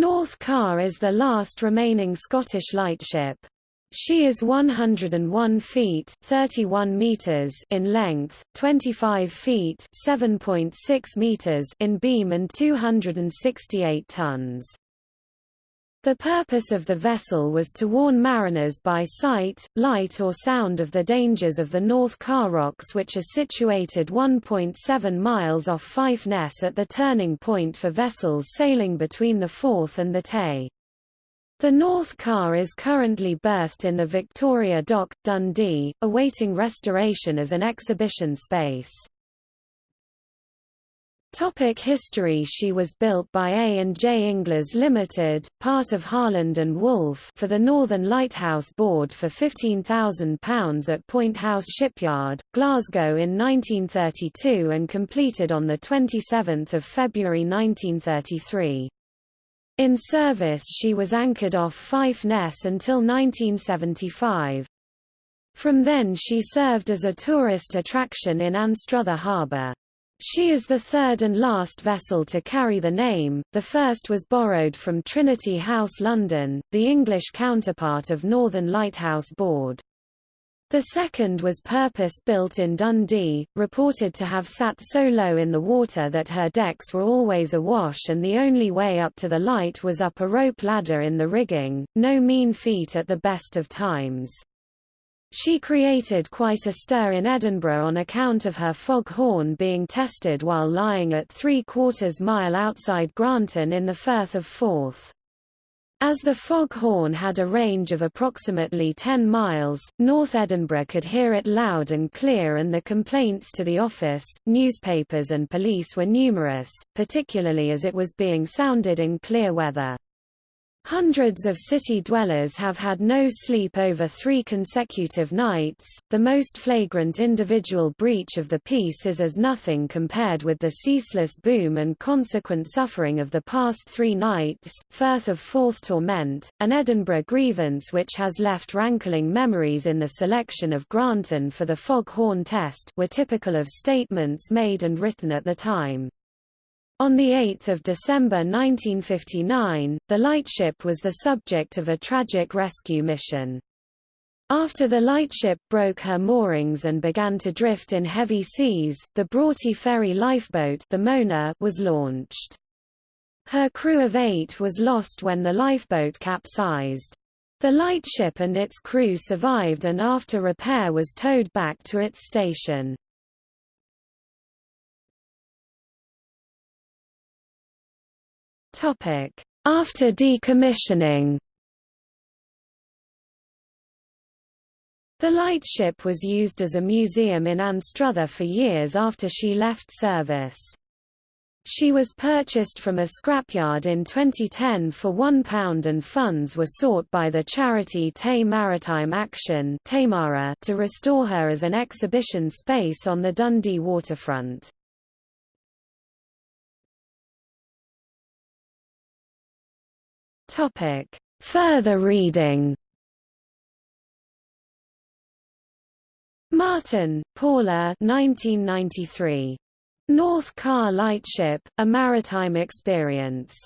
North Carr is the last remaining Scottish lightship. She is 101 feet 31 meters in length, 25 feet 7.6 meters in beam and 268 tons. The purpose of the vessel was to warn mariners by sight, light or sound of the dangers of the North Carr Rocks which are situated 1.7 miles off Fife Ness at the turning point for vessels sailing between the Forth and the Tay. The North Carr is currently berthed in the Victoria Dock, Dundee, awaiting restoration as an exhibition space. Topic history She was built by A&J Inglis Limited, part of Harland and Wolff for the Northern Lighthouse Board for £15,000 at Point House Shipyard, Glasgow in 1932 and completed on 27 February 1933. In service she was anchored off Fife Ness until 1975. From then she served as a tourist attraction in Anstruther Harbour. She is the third and last vessel to carry the name, the first was borrowed from Trinity House London, the English counterpart of Northern Lighthouse Board. The second was purpose-built in Dundee, reported to have sat so low in the water that her decks were always awash and the only way up to the light was up a rope ladder in the rigging, no mean feat at the best of times. She created quite a stir in Edinburgh on account of her fog horn being tested while lying at three quarters mile outside Granton in the Firth of Forth. As the fog horn had a range of approximately 10 miles, North Edinburgh could hear it loud and clear and the complaints to the office, newspapers and police were numerous, particularly as it was being sounded in clear weather. Hundreds of city dwellers have had no sleep over three consecutive nights. The most flagrant individual breach of the peace is as nothing compared with the ceaseless boom and consequent suffering of the past three nights. Firth of Forth torment, an Edinburgh grievance which has left rankling memories in the selection of Granton for the fog horn test, were typical of statements made and written at the time. On 8 December 1959, the lightship was the subject of a tragic rescue mission. After the lightship broke her moorings and began to drift in heavy seas, the Broughty ferry lifeboat the Mona was launched. Her crew of eight was lost when the lifeboat capsized. The lightship and its crew survived and after repair was towed back to its station. After decommissioning The lightship was used as a museum in Anstruther for years after she left service. She was purchased from a scrapyard in 2010 for £1 and funds were sought by the charity Tay Maritime Action to restore her as an exhibition space on the Dundee waterfront. Topic. Further reading Martin, Paula 1993. North Carr Lightship, A Maritime Experience.